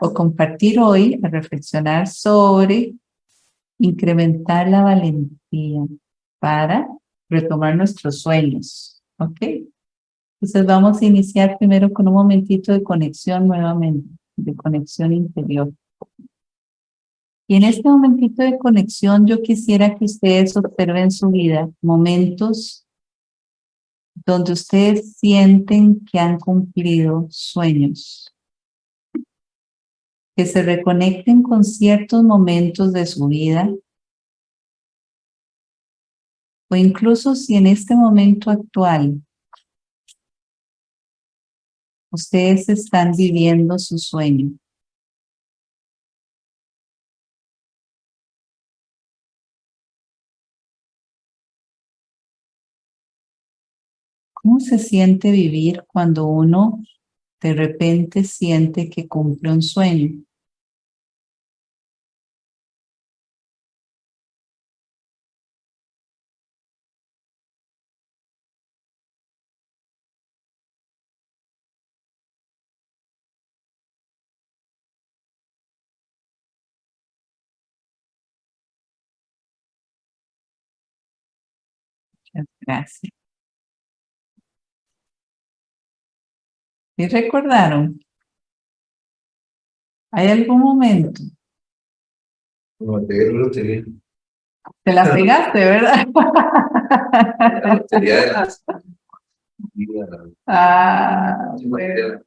o compartir hoy, a reflexionar sobre incrementar la valentía para retomar nuestros sueños. ¿Ok? Entonces vamos a iniciar primero con un momentito de conexión nuevamente, de conexión interior. Y en este momentito de conexión yo quisiera que ustedes observen su vida momentos donde ustedes sienten que han cumplido sueños. Que se reconecten con ciertos momentos de su vida. O incluso si en este momento actual ustedes están viviendo su sueño. ¿Cómo se siente vivir cuando uno de repente siente que cumple un sueño? Gracias. ¿Y recordaron? ¿Hay algún momento? No, te la lotería. Te la pegaste, ¿verdad? La lotería de las... ah, bueno.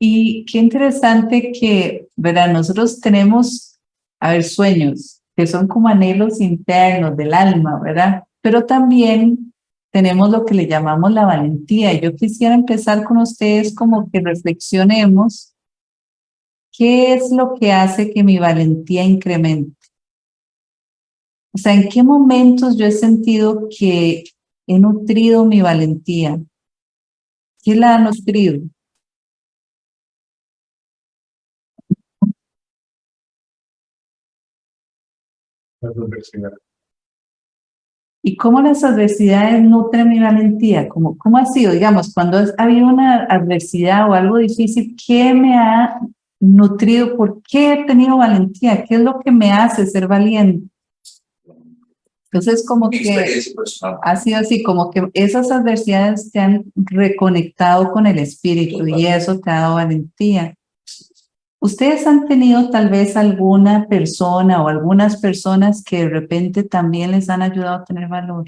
Y qué interesante que, ¿verdad? Nosotros tenemos, a ver, sueños, que son como anhelos internos del alma, ¿verdad? Pero también tenemos lo que le llamamos la valentía. Yo quisiera empezar con ustedes como que reflexionemos qué es lo que hace que mi valentía incremente. O sea, ¿en qué momentos yo he sentido que he nutrido mi valentía? ¿Qué la ha nutrido? ¿Y cómo las adversidades nutren mi valentía? ¿Cómo, ¿Cómo ha sido? Digamos, cuando ha habido una adversidad o algo difícil, ¿qué me ha nutrido? ¿Por qué he tenido valentía? ¿Qué es lo que me hace ser valiente? Entonces, como que ha sido así, como que esas adversidades te han reconectado con el espíritu y eso te ha dado valentía. ¿Ustedes han tenido tal vez alguna persona o algunas personas que de repente también les han ayudado a tener valor?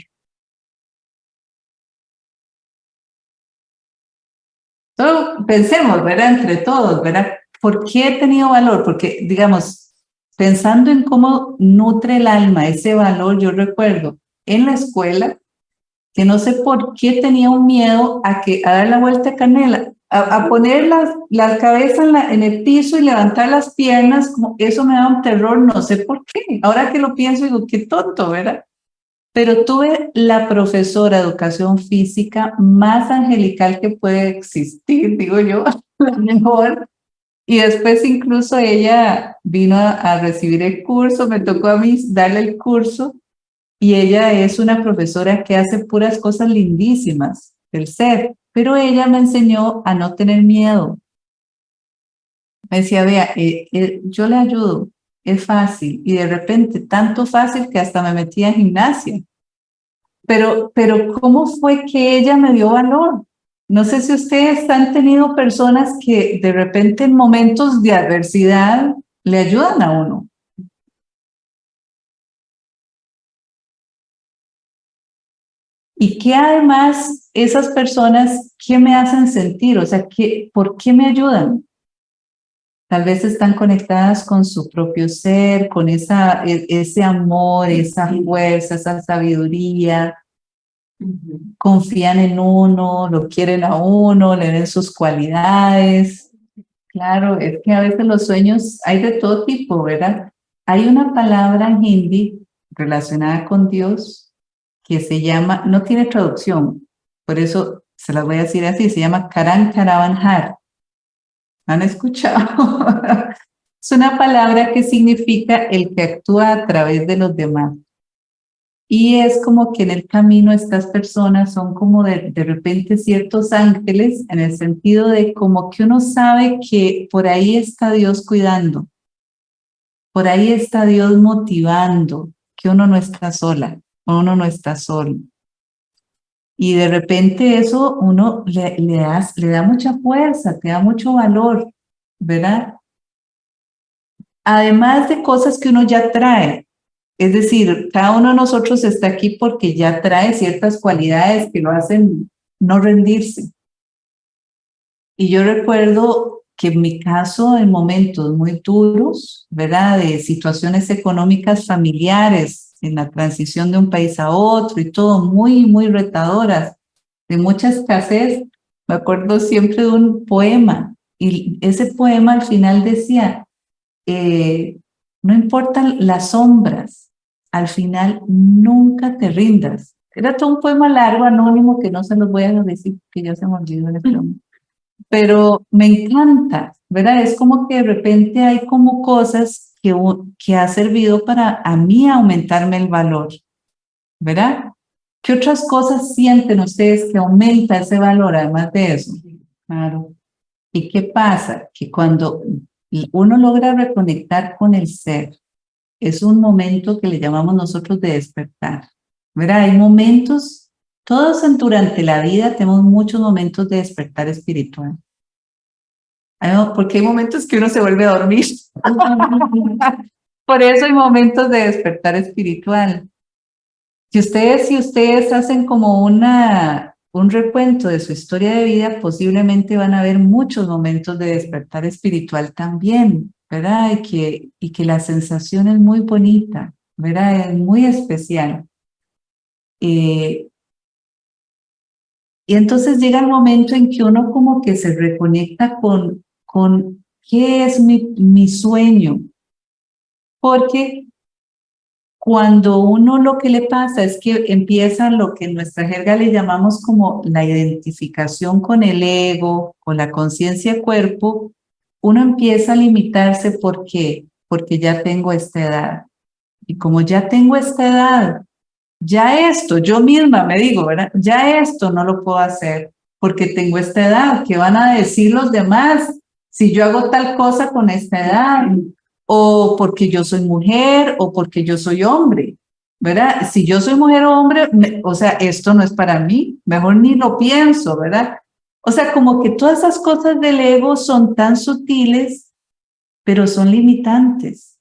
Pensemos, ¿verdad? Entre todos, ¿verdad? ¿Por qué he tenido valor? Porque, digamos, pensando en cómo nutre el alma ese valor, yo recuerdo en la escuela que no sé por qué tenía un miedo a, que, a dar la vuelta a canela a, poner las, la cabeza en, el piso y levantar las piernas, como eso me da un terror, no sé por qué. Ahora que lo pienso, digo, qué tonto, ¿verdad? Pero tuve la profesora de educación física más angelical que puede existir, digo yo, la mejor. Y después incluso ella vino a, a recibir el curso, me tocó a mí darle el curso y ella es una profesora que hace puras cosas lindísimas del ser. Pero ella me enseñó a no tener miedo. Me decía, vea, eh, eh, yo le ayudo, es fácil. Y de repente, tanto fácil que hasta me metí en gimnasia. Pero, pero ¿cómo fue que ella me dio valor? No sé si ustedes han tenido personas que de repente en momentos de adversidad le ayudan a uno. Y que además esas personas, ¿qué me hacen sentir? O sea, ¿qué, ¿por qué me ayudan? Tal vez están conectadas con su propio ser, con esa, e, ese amor, esa fuerza, esa sabiduría. Confían en uno, lo quieren a uno, le ven sus cualidades. Claro, es que a veces los sueños hay de todo tipo, ¿verdad? Hay una palabra en hindi relacionada con Dios que se llama, no tiene traducción, por eso se las voy a decir así, se llama Karan Karavanhar. ¿Han escuchado? es una palabra que significa el que actúa a través de los demás. Y es como que en el camino estas personas son como de, de repente ciertos ángeles en el sentido de como que uno sabe que por ahí está Dios cuidando, por ahí está Dios motivando, que uno no está sola, uno no está solo. Y de repente eso uno le, le, le da mucha fuerza, te da mucho valor, ¿verdad? Además de cosas que uno ya trae. Es decir, cada uno de nosotros está aquí porque ya trae ciertas cualidades que lo hacen no rendirse. Y yo recuerdo que en mi caso, en momentos muy duros, ¿verdad? De situaciones económicas familiares, en la transición de un país a otro y todo muy, muy retadoras, de mucha escasez. Me acuerdo siempre de un poema y ese poema al final decía, eh, no importan las sombras, al final nunca te rindas. Era todo un poema largo, anónimo, que no se los voy a decir, que ya se me olvidó el este Pero me encanta, ¿verdad? Es como que de repente hay como cosas que, que ha servido para a mí aumentarme el valor, ¿verdad? ¿Qué otras cosas sienten ustedes que aumenta ese valor además de eso? Claro. ¿Y qué pasa? Que cuando uno logra reconectar con el ser, es un momento que le llamamos nosotros de despertar. ¿Verdad? Hay momentos, todos durante la vida tenemos muchos momentos de despertar espiritual. Porque hay momentos que uno se vuelve a dormir. Por eso hay momentos de despertar espiritual. Si ustedes, si ustedes hacen como una, un recuento de su historia de vida, posiblemente van a ver muchos momentos de despertar espiritual también, ¿verdad? Y que, y que la sensación es muy bonita, ¿verdad? Es muy especial. Eh, y entonces llega el momento en que uno como que se reconecta con, con qué es mi, mi sueño. Porque cuando uno lo que le pasa es que empieza lo que en nuestra jerga le llamamos como la identificación con el ego, con la conciencia cuerpo, uno empieza a limitarse porque porque ya tengo esta edad. Y como ya tengo esta edad, ya esto, yo misma me digo, ¿verdad? Ya esto no lo puedo hacer porque tengo esta edad. ¿Qué van a decir los demás si yo hago tal cosa con esta edad? o porque yo soy mujer o porque yo soy hombre, ¿verdad? Si yo soy mujer o hombre, o sea, esto no es para mí, mejor ni lo pienso, ¿verdad? O sea, como que todas esas cosas del ego son tan sutiles, pero son limitantes.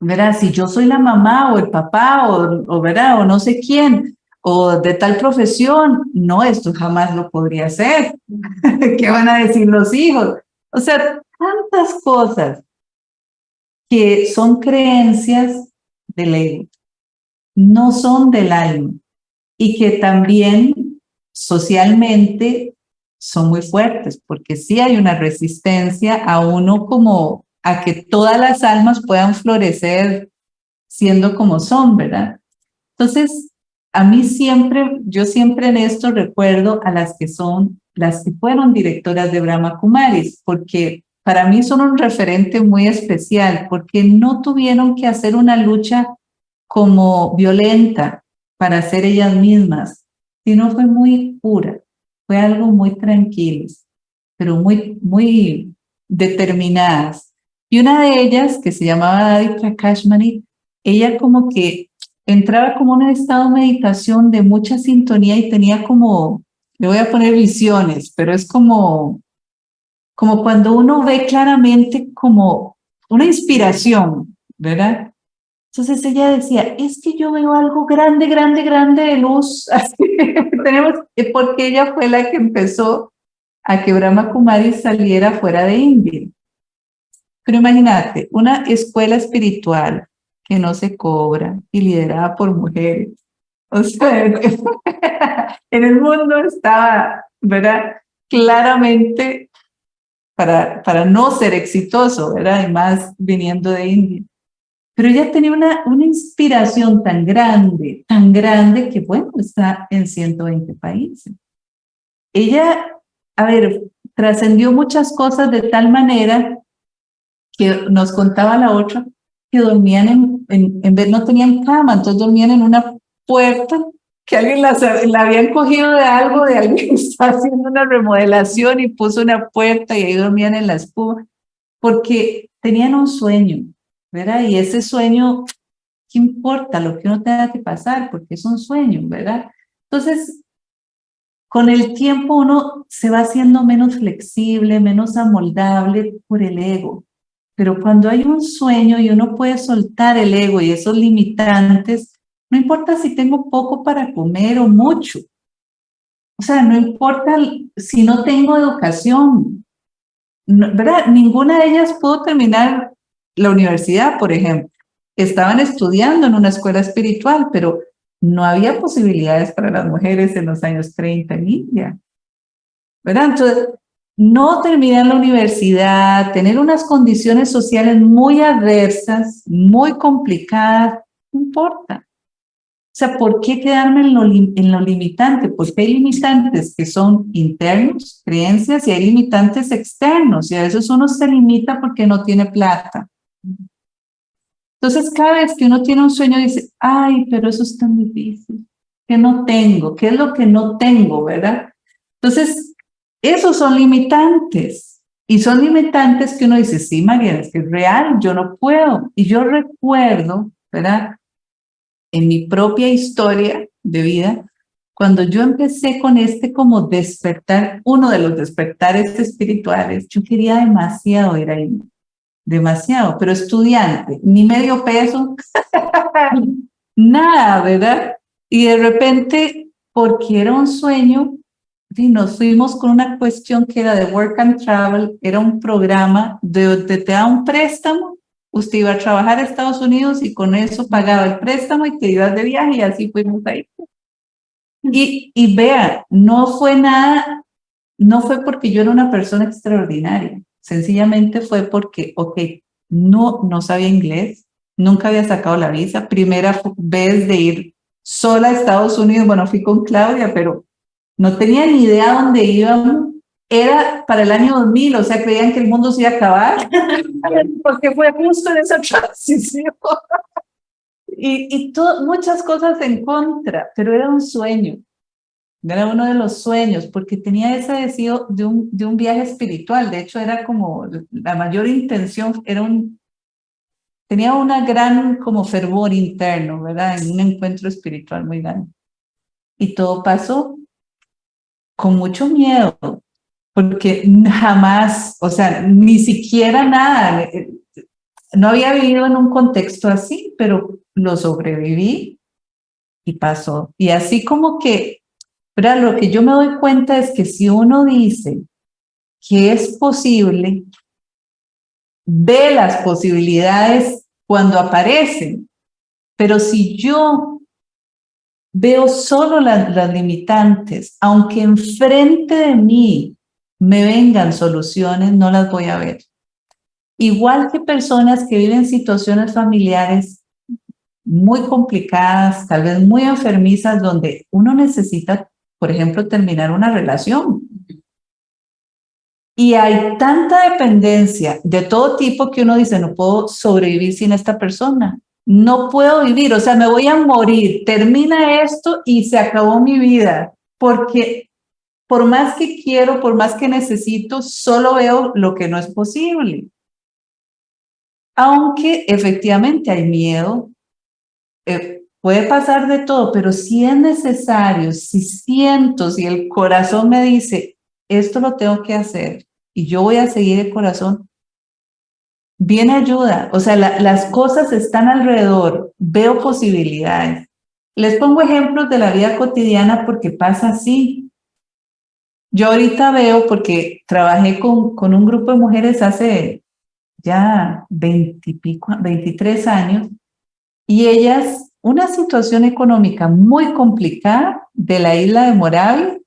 ¿Verdad? Si yo soy la mamá o el papá o, o ¿verdad? O no sé quién, o de tal profesión, no, esto jamás lo podría hacer. ¿Qué van a decir los hijos? O sea, tantas cosas que son creencias del ego, no son del alma y que también socialmente son muy fuertes, porque sí hay una resistencia a uno como a que todas las almas puedan florecer siendo como son, ¿verdad? Entonces, a mí siempre, yo siempre en esto recuerdo a las que son, las que fueron directoras de Brahma Kumaris, porque para mí son un referente muy especial porque no tuvieron que hacer una lucha como violenta para ser ellas mismas, sino fue muy pura, fue algo muy tranquilo, pero muy, muy determinadas. Y una de ellas, que se llamaba Dadi Prakashmani, ella como que entraba como en un estado de meditación de mucha sintonía y tenía como, le voy a poner visiones, pero es como como cuando uno ve claramente como una inspiración, ¿verdad? Entonces ella decía, es que yo veo algo grande, grande, grande de luz. Así, tenemos, porque ella fue la que empezó a que Brahma Kumari saliera fuera de India. Pero imagínate, una escuela espiritual que no se cobra y liderada por mujeres. O sea, en el mundo estaba, ¿verdad? Claramente para, para no ser exitoso, ¿verdad? Y más viniendo de India. Pero ella tenía una, una inspiración tan grande, tan grande que, bueno, está en 120 países. Ella, a ver, trascendió muchas cosas de tal manera que nos contaba la otra que dormían en, en, en vez, no tenían cama, entonces dormían en una puerta que alguien la, la habían cogido de algo, de alguien que estaba haciendo una remodelación y puso una puerta y ahí dormían en la espuma, porque tenían un sueño, ¿verdad? Y ese sueño, ¿qué importa lo que uno tenga que pasar? Porque es un sueño, ¿verdad? Entonces, con el tiempo uno se va haciendo menos flexible, menos amoldable por el ego. Pero cuando hay un sueño y uno puede soltar el ego y esos limitantes, no importa si tengo poco para comer o mucho. O sea, no importa si no tengo educación. ¿verdad? Ninguna de ellas pudo terminar la universidad, por ejemplo. Estaban estudiando en una escuela espiritual, pero no había posibilidades para las mujeres en los años 30 en India. ¿Verdad? Entonces, no terminar la universidad, tener unas condiciones sociales muy adversas, muy complicadas, no importa. Sea, ¿por qué quedarme en lo, en lo limitante? Porque hay limitantes que son internos, creencias, y hay limitantes externos, y a veces uno se limita porque no tiene plata. Entonces, cada vez que uno tiene un sueño, dice, ay, pero eso es tan difícil, que no tengo, ¿qué es lo que no tengo, verdad? Entonces, esos son limitantes. Y son limitantes que uno dice, sí, María, es que es real, yo no puedo. Y yo recuerdo, ¿verdad? En mi propia historia de vida, cuando yo empecé con este como despertar, uno de los despertares espirituales, yo quería demasiado ir ahí, demasiado, pero estudiante, ni medio peso, nada, ¿verdad? Y de repente, porque era un sueño, y nos fuimos con una cuestión que era de Work and Travel, era un programa de, te da un préstamo, usted iba a trabajar a Estados Unidos y con eso pagaba el préstamo y te ibas de viaje y así fuimos ahí. Y, y vea, no fue nada, no fue porque yo era una persona extraordinaria, sencillamente fue porque, ok, no, no sabía inglés, nunca había sacado la visa, primera vez de ir sola a Estados Unidos, bueno, fui con Claudia, pero no tenía ni idea dónde íbamos. Era para el año 2000, o sea, creían que el mundo se iba a acabar, porque fue justo en esa transición. y y muchas cosas en contra, pero era un sueño. Era uno de los sueños, porque tenía ese deseo de un, de un viaje espiritual. De hecho, era como la mayor intención, era un, tenía una gran como fervor interno, ¿verdad? En un encuentro espiritual muy grande. Y todo pasó con mucho miedo, porque jamás, o sea, ni siquiera nada, eh, no había vivido en un contexto así, pero lo sobreviví y pasó. Y así como que, pero lo que yo me doy cuenta es que si uno dice que es posible, ve las posibilidades cuando aparecen, pero si yo veo solo las, limitantes, aunque enfrente de mí me vengan soluciones, no las voy a ver. Igual que personas que viven situaciones familiares muy complicadas, tal vez muy enfermizas, donde uno necesita, por ejemplo, terminar una relación. Y hay tanta dependencia de todo tipo que uno dice, no puedo sobrevivir sin esta persona no puedo vivir, o sea, me voy a morir, termina esto y se acabó mi vida, porque por más que quiero, por más que necesito, solo veo lo que no es posible. Aunque efectivamente hay miedo, eh, puede pasar de todo, pero si es necesario, si siento, si el corazón me dice, esto lo tengo que hacer y yo voy a seguir el corazón, viene ayuda, o sea, las cosas están alrededor, veo posibilidades. Les pongo ejemplos de la vida cotidiana porque pasa así. Yo ahorita veo, porque trabajé con, con un grupo de mujeres hace ya 20 pico, 23 años, y ellas, una situación económica muy complicada de la isla de Moravia,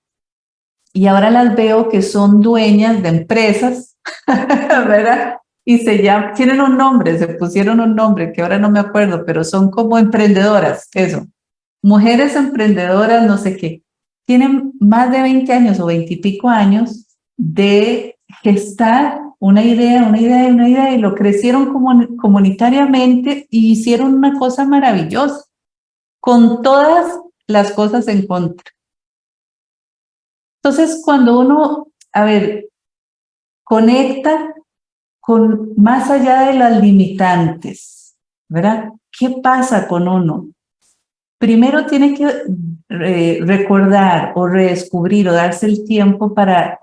y ahora las veo que son dueñas de empresas, ¿verdad? y se llaman, tienen un nombre, se pusieron un nombre que ahora no me acuerdo, pero son como emprendedoras, eso. Mujeres emprendedoras, no sé qué. Tienen más de 20 años o 20 y pico años de gestar una idea, una idea, una idea, y lo crecieron como comunitariamente y hicieron una cosa maravillosa. con todas las cosas en contra. Entonces, cuando uno, a ver, conecta con más allá de las limitantes, ¿verdad? ¿Qué pasa con uno? Primero tiene que recordar o redescubrir o darse el tiempo para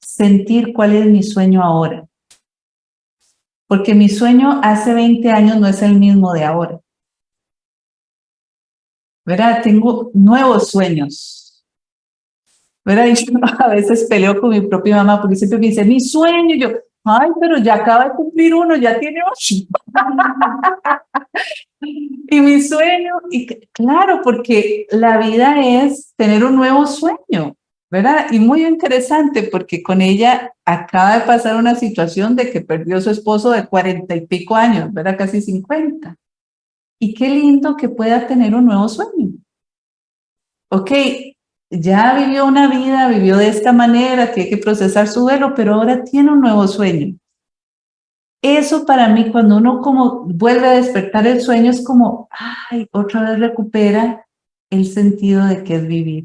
sentir cuál es mi sueño ahora. Porque mi sueño hace 20 años no es el mismo de ahora. ¿Verdad? Tengo nuevos sueños. ¿Verdad? Yo a veces peleo con mi propia mamá porque siempre me dice, mi sueño, yo, ay, pero ya acaba de cumplir uno, ya tiene ocho. y mi sueño, y claro, porque la vida es tener un nuevo sueño, ¿verdad? Y muy interesante porque con ella acaba de pasar una situación de que perdió su esposo de cuarenta y pico años, ¿verdad? Casi cincuenta. Y qué lindo que pueda tener un nuevo sueño. Ok, ya vivió una vida, vivió de esta manera, tiene que procesar su duelo, pero ahora tiene un nuevo sueño. Eso para mí, cuando uno como vuelve a despertar el sueño, es como, ay, otra vez recupera el sentido de qué es vivir.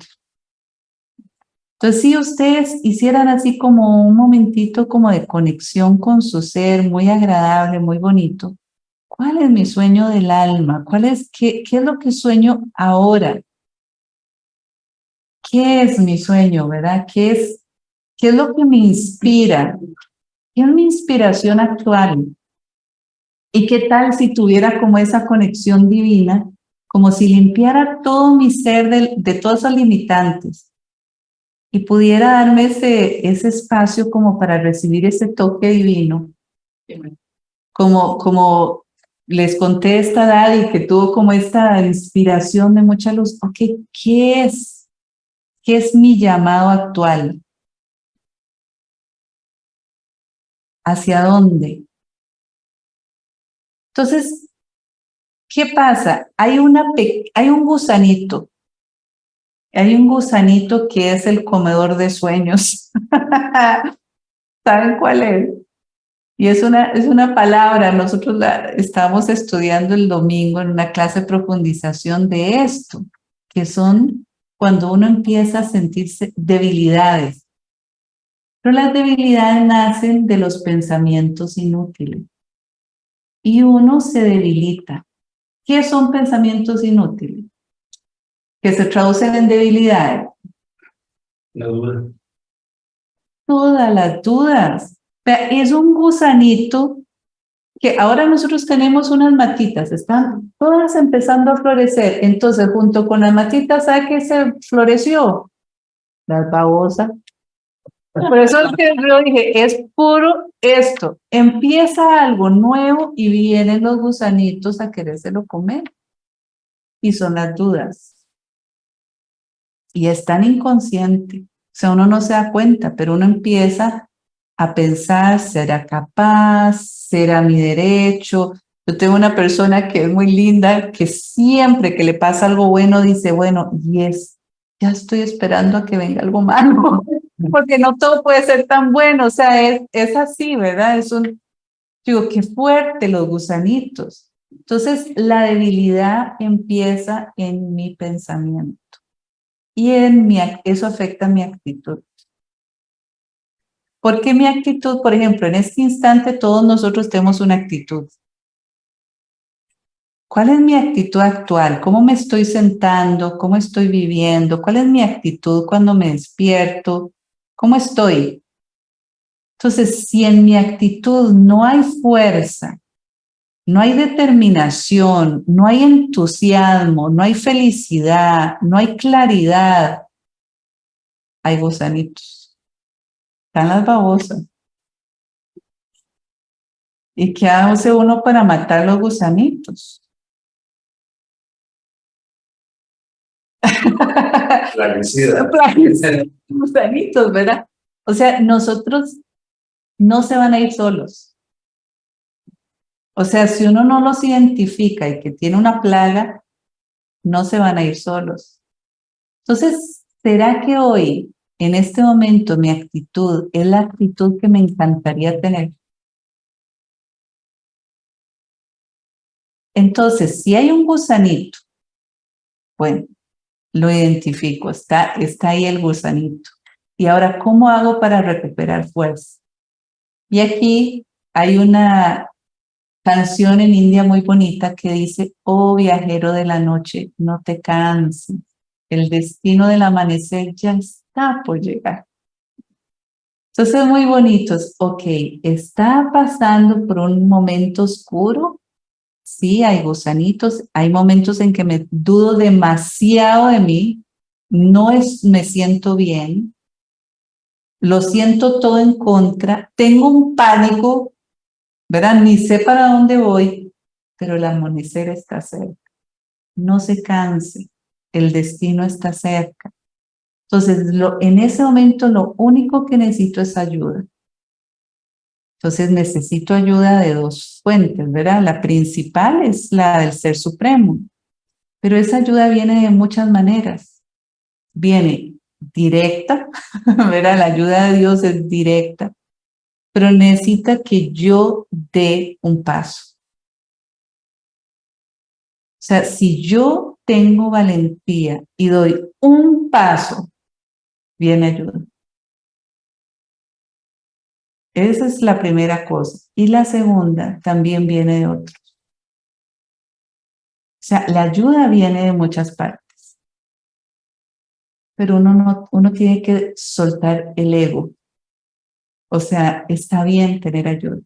Entonces, si ustedes hicieran así como un momentito como de conexión con su ser, muy agradable, muy bonito, ¿cuál es mi sueño del alma? ¿Cuál es, qué es lo que sueño ahora? ¿Qué es mi sueño, verdad? ¿Qué es, qué es lo que me inspira? ¿Qué es mi inspiración actual? ¿Y qué tal si tuviera como esa conexión divina, como si limpiara todo mi ser de, de todos esos limitantes? y pudiera darme ese, ese espacio como para recibir ese toque divino. Como, como les conté esta que tuvo como esta inspiración de mucha luz. Ok, ¿qué es? ¿Qué es mi llamado actual? ¿Hacia dónde? Entonces, ¿qué pasa? Hay, una, hay un gusanito hay un gusanito que es el comedor de sueños. ¿Saben cuál es? Y es una, es una palabra, nosotros la estamos estudiando el domingo en una clase de profundización de esto, que son cuando uno empieza a sentirse debilidades. Pero las debilidades nacen de los pensamientos inútiles. Y uno se debilita. ¿Qué son pensamientos inútiles? que se traducen en debilidades? La duda. Todas las dudas. Es un gusanito que ahora nosotros tenemos unas matitas, están todas empezando a florecer. Entonces, junto con las matitas, ¿sabe qué se floreció? La babosa. Por eso es que yo dije, es puro esto. Empieza algo nuevo y vienen los gusanitos a querérselo comer. Y son las dudas y es tan inconsciente. O sea, uno no se da cuenta, pero uno empieza a pensar, ¿será capaz? ¿Será mi derecho? Yo tengo una persona que es muy linda, que siempre que le pasa algo bueno dice, bueno, y es, ya estoy esperando a que venga algo malo, porque no todo puede ser tan bueno, o sea, es, es así, ¿verdad? Es un, digo, qué fuerte los gusanitos. Entonces, la debilidad empieza en mi pensamiento y en mi, eso afecta mi actitud. Porque mi actitud, por ejemplo, en este instante todos nosotros tenemos una actitud. ¿Cuál es mi actitud actual? ¿Cómo me estoy sentando? ¿Cómo estoy viviendo? ¿Cuál es mi actitud cuando me despierto? ¿Cómo estoy? Entonces, si en mi actitud no hay fuerza, no hay determinación, no hay entusiasmo, no hay felicidad, no hay claridad. Hay gusanitos. Están las babosas. ¿Y qué hace uno para matar los gusanitos? Plaguicida. Gusanitos, ¿verdad? O sea, nosotros no se van a ir solos o sea, si uno no los identifica y que tiene una plaga, no se van a ir solos. Entonces, ¿será que hoy, en este momento, mi actitud es la actitud que me encantaría tener? Entonces, si hay un gusanito Bueno, lo identifico, está, está ahí el gusanito. Y ahora, ¿cómo hago para recuperar fuerza? Y aquí hay una canción en India muy bonita que dice, oh viajero de la noche, no te canses, el destino del amanecer ya por llegar. Entonces, muy bonitos. Ok, está pasando por un momento oscuro. Sí, hay gusanitos. Hay momentos en que me dudo demasiado de mí. No es, me siento bien. Lo siento todo en contra. Tengo un pánico, ¿verdad? Ni sé para dónde voy, pero el amanecer está cerca. No se canse. El destino está cerca. Entonces, en ese momento lo único que necesito es ayuda. Entonces necesito ayuda de dos fuentes, ¿verdad? La principal es la del Ser Supremo, pero esa ayuda viene de muchas maneras. Viene directa, ¿verdad? La ayuda de Dios es directa, pero necesita que yo dé un paso. O sea, si yo tengo valentía y doy un paso viene ayuda. Esa es la primera cosa. Y la segunda también viene de otros. O sea, la ayuda viene de muchas partes. Pero uno, no, uno tiene que soltar el ego. O sea, está bien tener ayuda.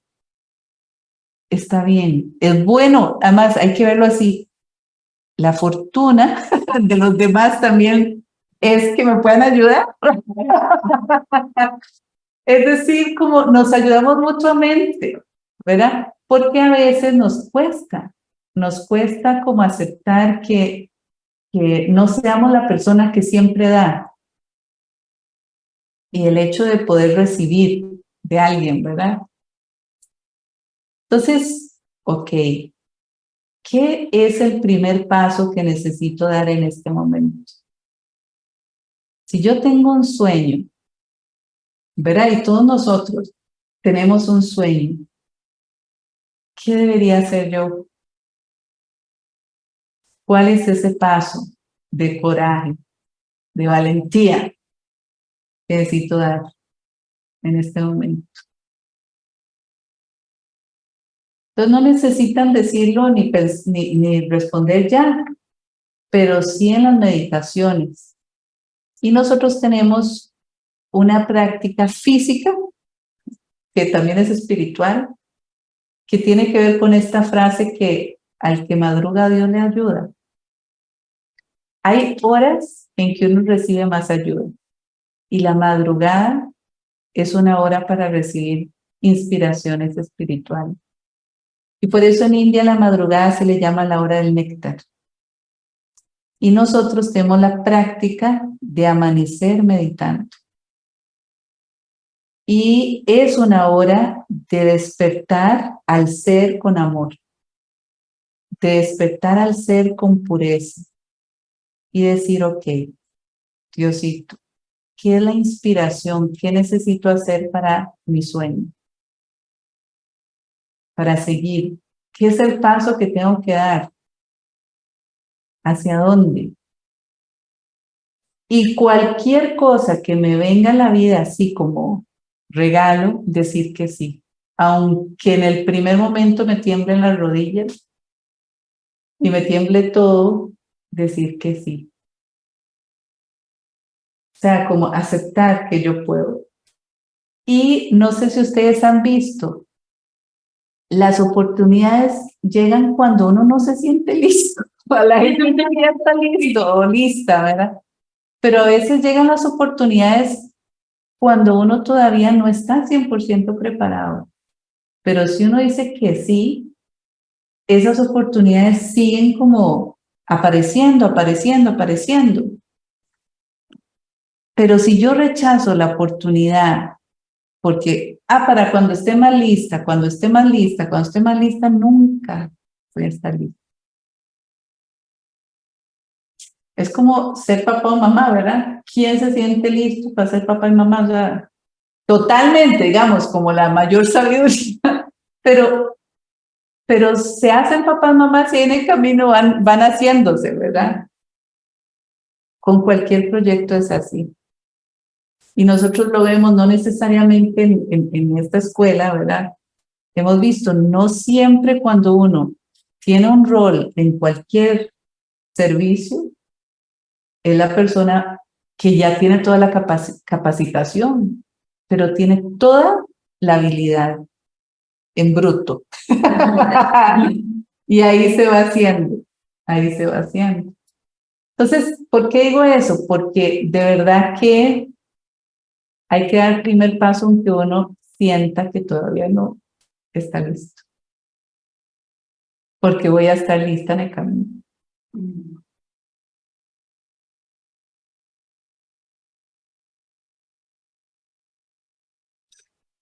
Está bien. Es bueno. Además, hay que verlo así. La fortuna de los demás también es que me puedan ayudar. es decir, como nos ayudamos mutuamente, ¿verdad? Porque a veces nos cuesta, nos cuesta como aceptar que, que no seamos la persona que siempre da. Y el hecho de poder recibir de alguien, ¿verdad? Entonces, ok, ¿qué es el primer paso que necesito dar en este momento? Si yo tengo un sueño, ¿verdad? Y todos nosotros tenemos un sueño. ¿Qué debería hacer yo? ¿Cuál es ese paso de coraje, de valentía que necesito dar en este momento? Entonces no necesitan decirlo ni, ni, ni responder ya, pero sí en las meditaciones y nosotros tenemos una práctica física, que también es espiritual, que tiene que ver con esta frase que al que madruga Dios le ayuda. Hay horas en que uno recibe más ayuda y la madrugada es una hora para recibir inspiraciones espirituales. Y por eso en India la madrugada se le llama la hora del néctar. Y nosotros tenemos la práctica de amanecer meditando. Y es una hora de despertar al ser con amor, de despertar al ser con pureza y decir, ok, Diosito, ¿qué es la inspiración? ¿Qué necesito hacer para mi sueño? Para seguir. ¿Qué es el paso que tengo que dar? ¿Hacia dónde? Y cualquier cosa que me venga a la vida así como regalo, decir que sí. Aunque en el primer momento me tiemblen las rodillas y me tiemble todo, decir que sí. O sea, como aceptar que yo puedo. Y no sé si ustedes han visto, las oportunidades llegan cuando uno no se siente listo. La gente ya está listo lista, ¿verdad? Pero a veces llegan las oportunidades cuando uno todavía no está 100% preparado. Pero si uno dice que sí, esas oportunidades siguen como apareciendo, apareciendo, apareciendo. Pero si yo rechazo la oportunidad, porque, ah, para cuando esté más lista, cuando esté más lista, cuando esté más lista, nunca voy a estar lista. Es como ser papá o mamá, ¿verdad? ¿Quién se siente listo para ser papá y mamá? totalmente, digamos, como la mayor sabiduría, pero, pero se hacen papás mamás y en el camino van, van haciéndose, ¿verdad? Con cualquier proyecto es así. Y nosotros lo vemos no necesariamente en, en esta escuela, ¿verdad? Hemos visto, no siempre cuando uno tiene un rol en cualquier servicio, es la persona que ya tiene toda la capacitación, pero tiene toda la habilidad en bruto. y ahí se va haciendo, ahí se va haciendo. Entonces, ¿por qué digo eso? Porque de verdad que hay que dar el primer paso aunque uno sienta que todavía no está listo. Porque voy a estar lista en el camino.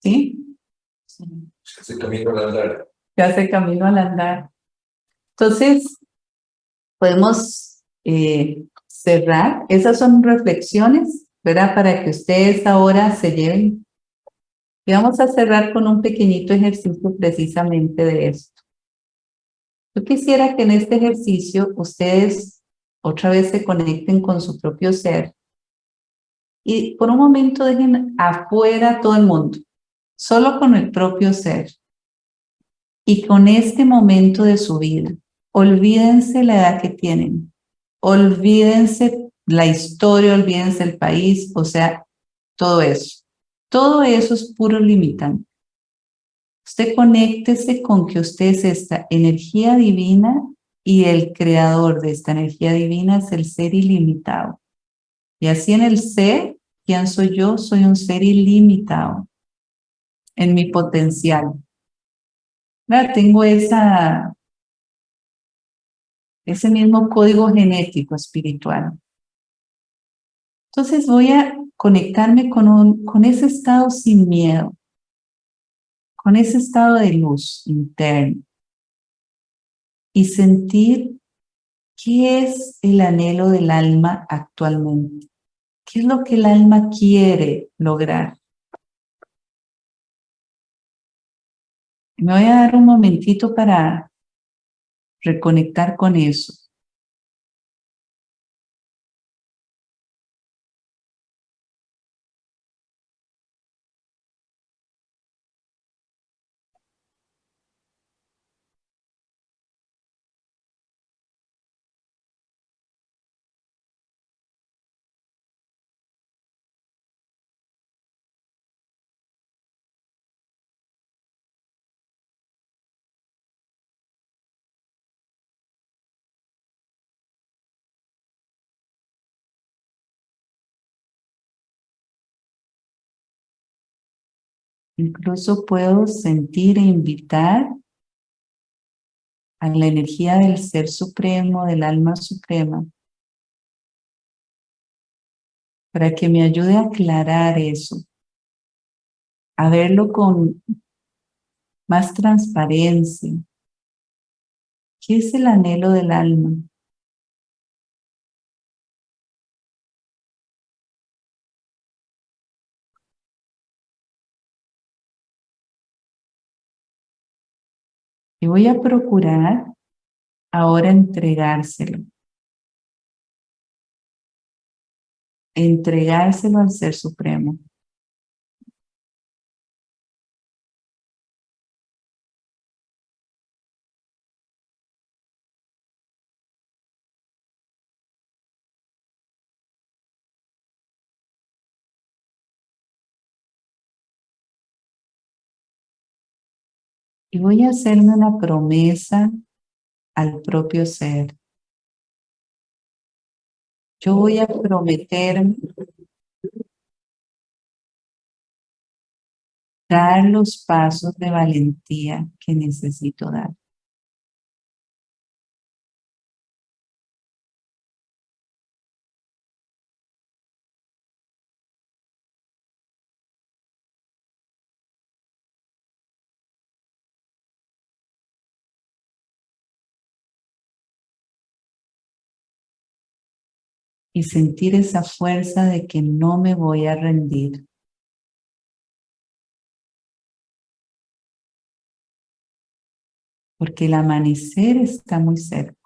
¿Sí? Ya se camino al andar. Ya se camino al andar. Entonces, podemos eh, cerrar. Esas son reflexiones, ¿verdad? Para que ustedes ahora se lleven. Y vamos a cerrar con un pequeñito ejercicio precisamente de esto. Yo quisiera que en este ejercicio ustedes otra vez se conecten con su propio ser y por un momento dejen afuera todo el mundo solo con el propio ser y con este momento de su vida. Olvídense la edad que tienen, olvídense la historia, olvídense el país, o sea, todo eso. Todo eso es puro limitante. Usted conéctese con que usted es esta energía divina y el creador de esta energía divina es el ser ilimitado. Y así en el ser, ¿quién soy yo? Soy un ser ilimitado en mi potencial. Tengo ese mismo código genético espiritual. Entonces voy a conectarme con, un, con ese estado sin miedo, con ese estado de luz interno y sentir qué es el anhelo del alma actualmente, qué es lo que el alma quiere lograr. Me voy a dar un momentito para reconectar con eso. Incluso puedo sentir e invitar a la energía del Ser Supremo, del Alma Suprema, para que me ayude a aclarar eso, a verlo con más transparencia. ¿Qué es el anhelo del alma? Y voy a procurar ahora entregárselo. Entregárselo al Ser Supremo. Y voy a hacerme una promesa al propio ser. Yo voy a prometer dar los pasos de valentía que necesito dar. y sentir esa fuerza de que no me voy a rendir. Porque el amanecer está muy cerca.